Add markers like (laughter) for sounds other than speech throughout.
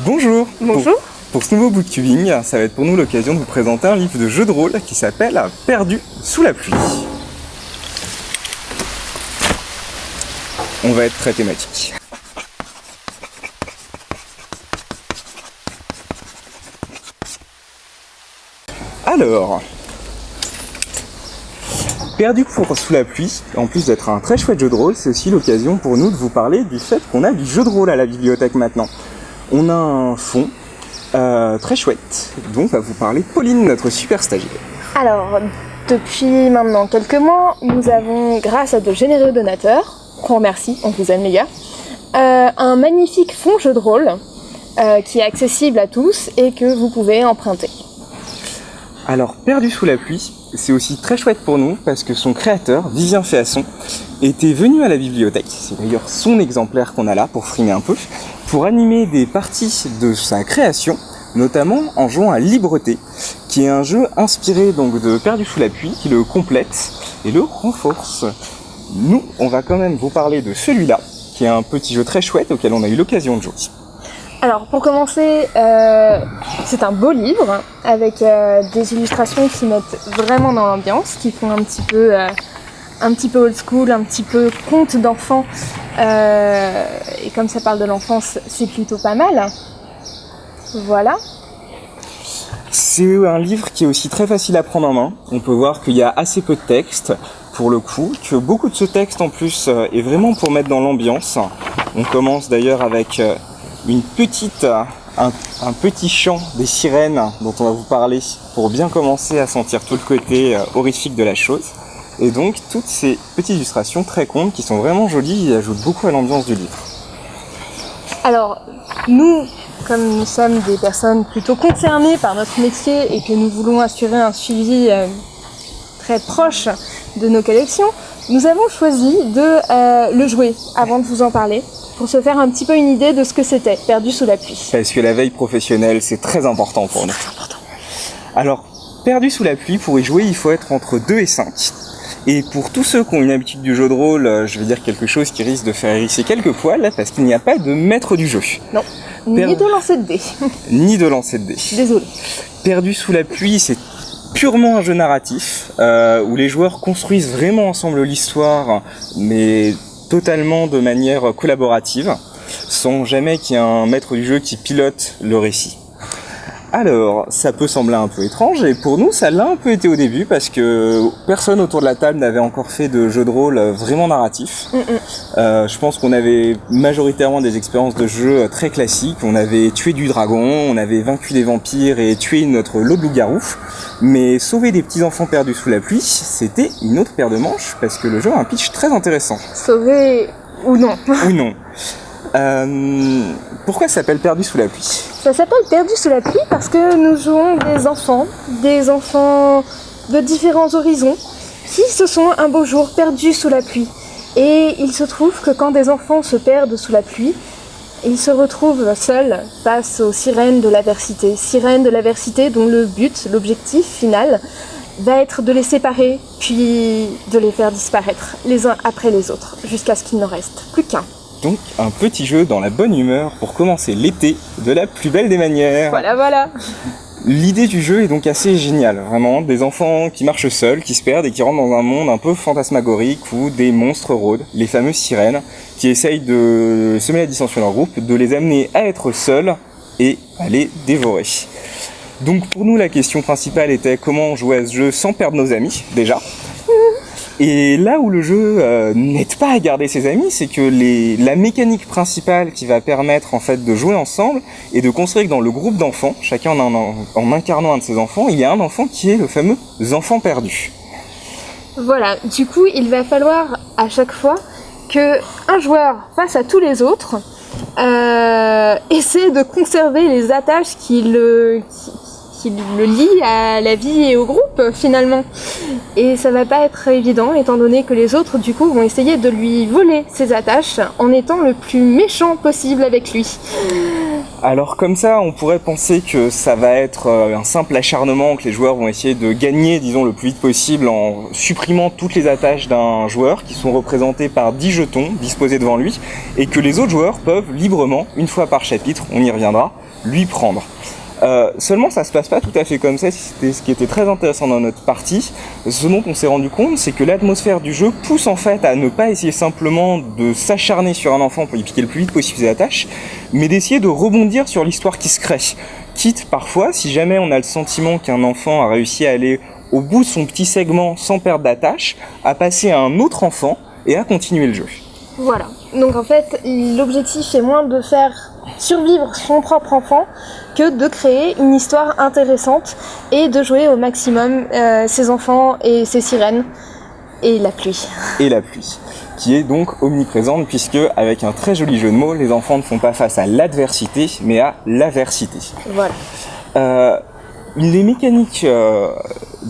Bonjour Bonjour pour, pour ce nouveau booktubing, ça va être pour nous l'occasion de vous présenter un livre de jeu de rôle qui s'appelle Perdu sous la pluie. On va être très thématique. Alors, Perdu pour sous la pluie, en plus d'être un très chouette jeu de rôle, c'est aussi l'occasion pour nous de vous parler du fait qu'on a du jeu de rôle à la bibliothèque maintenant. On a un fond euh, très chouette, dont va vous parler Pauline, notre super stagiaire. Alors, depuis maintenant quelques mois, nous avons, grâce à de généreux donateurs, qu'on remercie, on vous aime les gars, euh, un magnifique fond jeu de rôle euh, qui est accessible à tous et que vous pouvez emprunter. Alors, Perdu sous la pluie, c'est aussi très chouette pour nous parce que son créateur, Vivien Féasson, était venu à la bibliothèque. C'est d'ailleurs son exemplaire qu'on a là pour frimer un peu, pour animer des parties de sa création, notamment en jouant à Libreté, qui est un jeu inspiré donc de Perdu sous la pluie, qui le complète et le renforce. Nous, on va quand même vous parler de celui-là, qui est un petit jeu très chouette auquel on a eu l'occasion de jouer. Alors pour commencer, euh, c'est un beau livre avec euh, des illustrations qui mettent vraiment dans l'ambiance, qui font un petit peu, euh, un petit peu old school, un petit peu conte d'enfant. Euh, et comme ça parle de l'enfance, c'est plutôt pas mal. Voilà. C'est un livre qui est aussi très facile à prendre en main. On peut voir qu'il y a assez peu de texte pour le coup, que beaucoup de ce texte en plus euh, est vraiment pour mettre dans l'ambiance. On commence d'ailleurs avec euh, une petite, un, un, petit chant des sirènes dont on va vous parler pour bien commencer à sentir tout le côté horrifique de la chose. Et donc toutes ces petites illustrations très contes qui sont vraiment jolies et ajoutent beaucoup à l'ambiance du livre. Alors, nous, comme nous sommes des personnes plutôt concernées par notre métier et que nous voulons assurer un suivi euh, très proche de nos collections, nous avons choisi de euh, le jouer avant de vous en parler pour se faire un petit peu une idée de ce que c'était, perdu sous la pluie. Parce que la veille professionnelle, c'est très important pour nous. Important. Alors, perdu sous la pluie, pour y jouer, il faut être entre 2 et 5. Et pour tous ceux qui ont une habitude du jeu de rôle, euh, je vais dire quelque chose qui risque de faire hérisser quelques poils, parce qu'il n'y a pas de maître du jeu. Non, ni de lancer de dés. (laughs) ni de lancer de dés. Désolé. Perdu sous la pluie, c'est purement un jeu narratif, euh, où les joueurs construisent vraiment ensemble l'histoire, mais totalement de manière collaborative, sans jamais qu'il y ait un maître du jeu qui pilote le récit. Alors, ça peut sembler un peu étrange, et pour nous, ça l'a un peu été au début, parce que personne autour de la table n'avait encore fait de jeu de rôle vraiment narratif. Mm -mm. Euh, je pense qu'on avait majoritairement des expériences de jeu très classiques. On avait tué du dragon, on avait vaincu des vampires et tué notre lot de loup-garou. Mais sauver des petits-enfants perdus sous la pluie, c'était une autre paire de manches, parce que le jeu a un pitch très intéressant. Sauver ou non Ou non. Euh, pourquoi ça s'appelle Perdu sous la pluie? Ça s'appelle Perdu sous la pluie parce que nous jouons des enfants, des enfants de différents horizons, qui se sont un beau jour perdus sous la pluie. Et il se trouve que quand des enfants se perdent sous la pluie, ils se retrouvent seuls face aux sirènes de l'aversité. Sirènes de l'aversité dont le but, l'objectif final, va être de les séparer, puis de les faire disparaître les uns après les autres, jusqu'à ce qu'il n'en reste plus qu'un. Donc un petit jeu dans la bonne humeur pour commencer l'été de la plus belle des manières. Voilà, voilà. L'idée du jeu est donc assez géniale, vraiment, des enfants qui marchent seuls, qui se perdent et qui rentrent dans un monde un peu fantasmagorique où des monstres rôdent, les fameuses sirènes, qui essayent de semer la dissension dans leur groupe, de les amener à être seuls et à les dévorer. Donc pour nous la question principale était comment jouer à ce jeu sans perdre nos amis, déjà. Et là où le jeu euh, n'aide pas à garder ses amis, c'est que la mécanique principale qui va permettre en fait de jouer ensemble et de construire que dans le groupe d'enfants, chacun en, incarnant un de ses enfants, il y a un enfant qui est le fameux enfant perdu. Voilà, du coup il va falloir à chaque fois que un joueur face à tous les autres euh, essaie de conserver les attaches qui le, le lie à la vie et au groupe finalement. Et ça va pas être évident étant donné que les autres du coup vont essayer de lui voler ses attaches en étant le plus méchant possible avec lui. alors comme ça, on pourrait penser que ça va être euh, un simple acharnement, que les joueurs vont essayer de gagner, disons, le plus vite possible en supprimant toutes les attaches d'un joueur qui sont représentées par 10 jetons disposés devant lui, et que les autres joueurs peuvent librement, une fois par chapitre, on y reviendra, lui prendre. Euh, seulement, ça se passe pas tout à fait comme ça. C'était ce qui était très intéressant dans notre partie. Ce dont on s'est rendu compte, c'est que l'atmosphère du jeu pousse en fait à ne pas essayer simplement de s'acharner sur un enfant pour lui piquer le plus vite possible ses attaches, mais d'essayer de rebondir sur l'histoire qui se crée. Quitte parfois, si jamais on a le sentiment qu'un enfant a réussi à aller au bout de son petit segment sans perdre d'attache, à passer à un autre enfant et à continuer le jeu. Voilà. Donc en fait, l'objectif est moins de faire survivre son propre enfant que de créer une histoire intéressante et de jouer au maximum euh, ses enfants et ses sirènes et la pluie. Et la pluie, qui est donc omniprésente puisque, avec un très joli jeu de mots, les enfants ne font pas face à l'adversité, mais à l'aversité. Voilà. Euh, les mécaniques euh,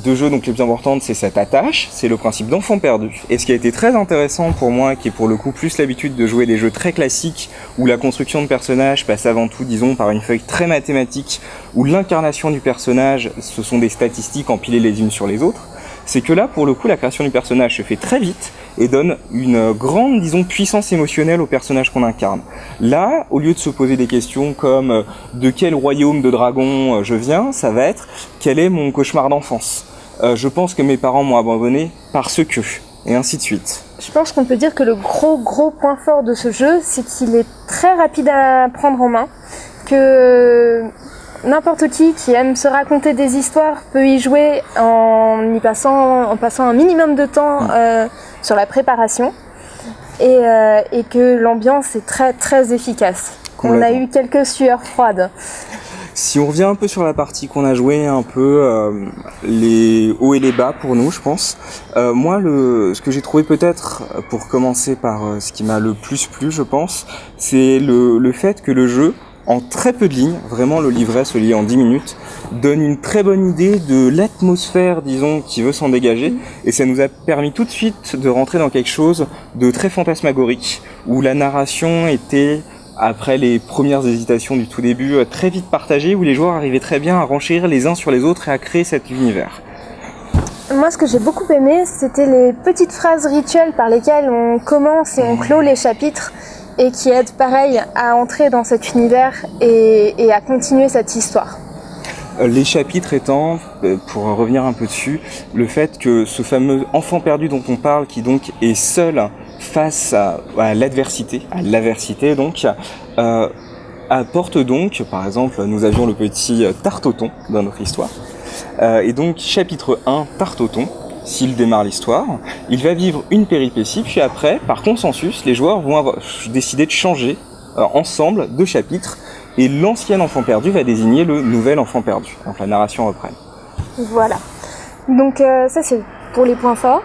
de jeu donc les plus importantes, c'est cette attache, c'est le principe d'enfant perdu. Et ce qui a été très intéressant pour moi, qui est pour le coup plus l'habitude de jouer des jeux très classiques, où la construction de personnage passe avant tout, disons, par une feuille très mathématique, où l'incarnation du personnage, ce sont des statistiques empilées les unes sur les autres, c'est que là, pour le coup, la création du personnage se fait très vite et donne une grande, disons, puissance émotionnelle au personnage qu'on incarne. Là, au lieu de se poser des questions comme euh, de quel royaume de dragons euh, je viens, ça va être quel est mon cauchemar d'enfance? Euh, je pense que mes parents m'ont abandonné parce que, et ainsi de suite. Je pense qu'on peut dire que le gros gros point fort de ce jeu, c'est qu'il est très rapide à prendre en main, que n'importe qui qui aime se raconter des histoires peut y jouer en y passant, en passant un minimum de temps mm. euh, sur la préparation et, euh, et que l'ambiance est très très efficace. On a eu quelques sueurs froides. Si on revient un peu sur la partie qu'on a joué, un peu euh, les hauts et les bas pour nous, je pense. Euh, moi, le, ce que j'ai trouvé peut-être, pour commencer par euh, ce qui m'a le plus plu, je pense, c'est le, le fait que le jeu, en très peu de lignes, vraiment le livret se lit en 10 minutes, donne une très bonne idée de l'atmosphère, disons, qui veut s'en dégager. Et ça nous a permis tout de suite de rentrer dans quelque chose de très fantasmagorique, où la narration était, après les premières hésitations du tout début, très vite partagée, où les joueurs arrivaient très bien à renchérir les uns sur les autres et à créer cet univers. Moi, ce que j'ai beaucoup aimé, c'était les petites phrases rituelles par lesquelles on commence et on clôt les chapitres et qui aide pareil à entrer dans cet univers et, à continuer cette histoire. Euh, les chapitres étant, euh, pour revenir un peu dessus, le fait que ce fameux enfant perdu dont on parle, qui donc est seul face à, l'adversité, à l'aversité donc, euh, apporte donc, par exemple, nous avions le petit Tartoton dans notre histoire, et donc chapitre 1, Tartoton, s'il démarre l'histoire, il va vivre une péripétie, puis après, par consensus, les joueurs vont avoir décidé de changer euh, ensemble de chapitres, et l'ancien enfant perdu va désigner le nouvel enfant perdu. Donc la narration reprenne. Voilà. Donc euh, ça c'est pour les points forts.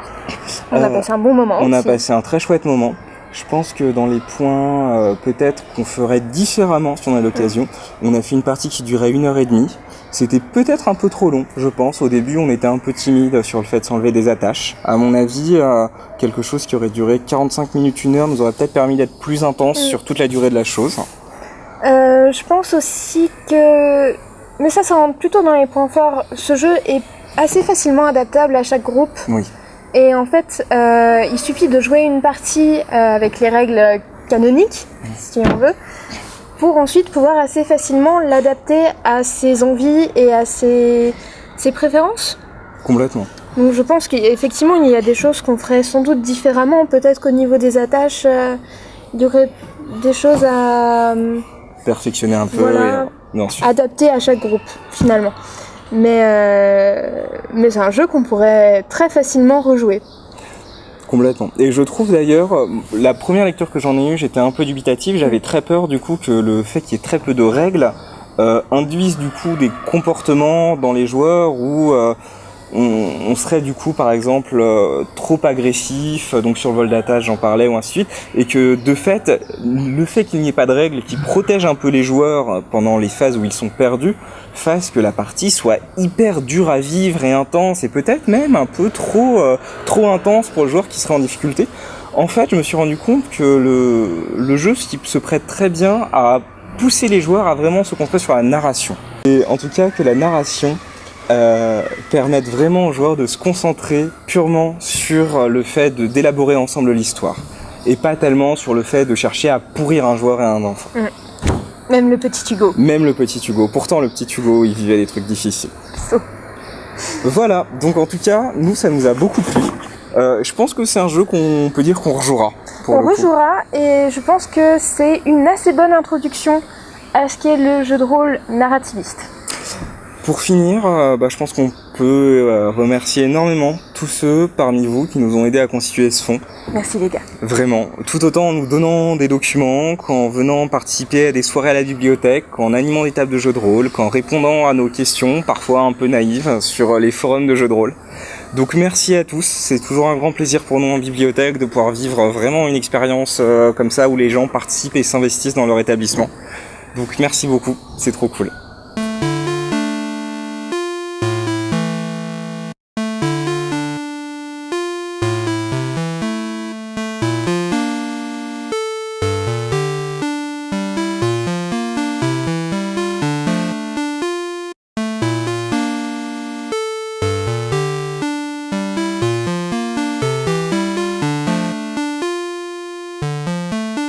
On a Euh, passé un bon moment. On a passé un très chouette moment. Je pense que dans les points, euh, peut-être qu'on ferait différemment si on a l'occasion. On a fait une partie qui durait une heure et demie. C'était peut-être un peu trop long, je pense. Au début, on était un peu timide sur le fait de s'enlever des attaches. À mon avis, euh, quelque chose qui aurait duré 45 minutes, une heure, nous aurait peut-être permis d'être plus intense Mm. sur toute la durée de la chose. Euh, je pense aussi que, mais ça, ça rentre plutôt dans les points forts. Ce jeu est assez facilement adaptable à chaque groupe. Oui. Et en fait, euh, il suffit de jouer une partie avec les règles canoniques, si on veut, pour ensuite pouvoir assez facilement l'adapter à ses envies et à ses, ses préférences. Complètement. Donc je pense qu'effectivement, il y a des choses qu'on ferait sans doute différemment. Peut-être qu'au niveau des attaches, euh, il y aurait des choses à euh, Perfectionner un peu. Voilà. et, euh, non, adapter à chaque groupe, finalement. Mais, euh, mais c'est un jeu qu'on pourrait très facilement rejouer. Et je trouve d'ailleurs, euh, la première lecture que j'en ai eue, j'étais un peu dubitatif. J'avais très peur du coup que le fait qu'il y ait très peu de règles euh, induise du coup des comportements dans les joueurs où on, on serait du coup par exemple euh, trop agressif, donc sur le vol d'attache j'en parlais ou ainsi de suite, et que de fait, le fait qu'il n'y ait pas de règles qui protègent un peu les joueurs pendant les phases où ils sont perdus, fasse que la partie soit hyper dure à vivre et intense, et peut-être même un peu trop, euh, trop intense pour le joueur qui serait en difficulté. En fait, je me suis rendu compte que le, le jeu se se prête très bien à pousser les joueurs à vraiment se concentrer sur la narration. Et en tout cas que la narration euh, permette vraiment aux joueurs de se concentrer purement sur le fait d'élaborer ensemble l'histoire et pas tellement sur le fait de chercher à pourrir un joueur et un enfant. Même le petit Hugo. Même le petit Hugo. Pourtant, le petit Hugo, il vivait des trucs difficiles. Voilà, donc en tout cas, nous, ça nous a beaucoup plu. Euh, je pense que c'est un jeu qu'on peut dire qu'on rejouera. On rejouera et je pense que c'est une assez bonne introduction à ce qu'est le jeu de rôle narrativiste. Pour finir, euh, bah, je pense qu'on peut euh, remercier énormément tous ceux parmi vous qui nous ont aidés à constituer ce fonds. Merci les gars. Vraiment, tout autant en nous donnant des documents, qu'en venant participer à des soirées à la bibliothèque, qu'en animant des tables de jeux de rôle, qu'en répondant à nos questions, parfois un peu naïves, sur les forums de jeux de rôle. Donc merci à tous, c'est toujours un grand plaisir pour nous en bibliothèque de pouvoir vivre vraiment une expérience euh, comme ça où les gens participent et s'investissent dans leur établissement. Donc merci beaucoup, c'est trop cool.